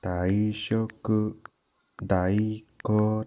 大食、大根